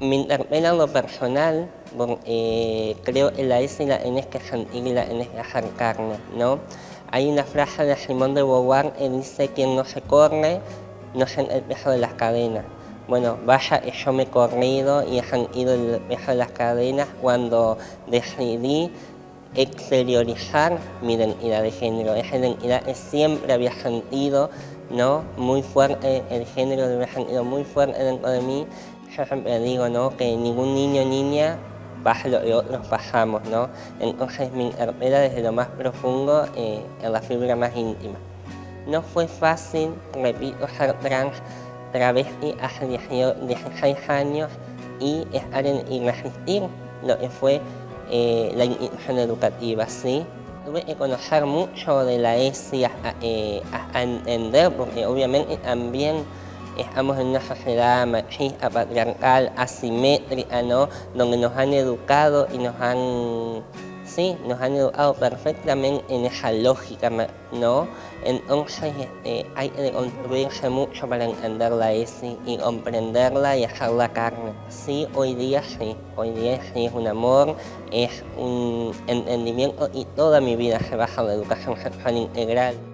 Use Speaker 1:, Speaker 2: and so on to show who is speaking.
Speaker 1: Me interpela lo personal, porque creo en la S y la N es que sentir y la N es dejar carne, ¿no? Hay una frase de Simón de Beauvoir que dice que no se corre, no siente el peso de las cadenas. Bueno, vaya, yo me he corrido y he sentido el peso de las cadenas cuando decidí exteriorizar mi identidad de género. Esa identidad que siempre había sentido, ¿no? Muy fuerte, el género lo había sentido muy fuerte dentro de mí yo siempre digo ¿no? que ningún niño o niña pasa lo que otros pasamos, ¿no? Entonces me interpela desde lo más profundo eh, en la fibra más íntima. No fue fácil, repito, ser trans, travesti hace 16 años y estar en, y resistir lo que fue eh, la institución educativa, ¿sí? Tuve que conocer mucho de la ESI eh, a entender, porque obviamente también estamos en una sociedad machista, patriarcal, asimétrica, ¿no? Donde nos han educado y nos han, sí, nos han educado perfectamente en esa lógica, ¿no? Entonces este, hay que construirse mucho para entenderla y comprenderla y hacerla carne. Sí, hoy día sí, hoy día sí es un amor, es un entendimiento y toda mi vida se basa en la educación sexual integral.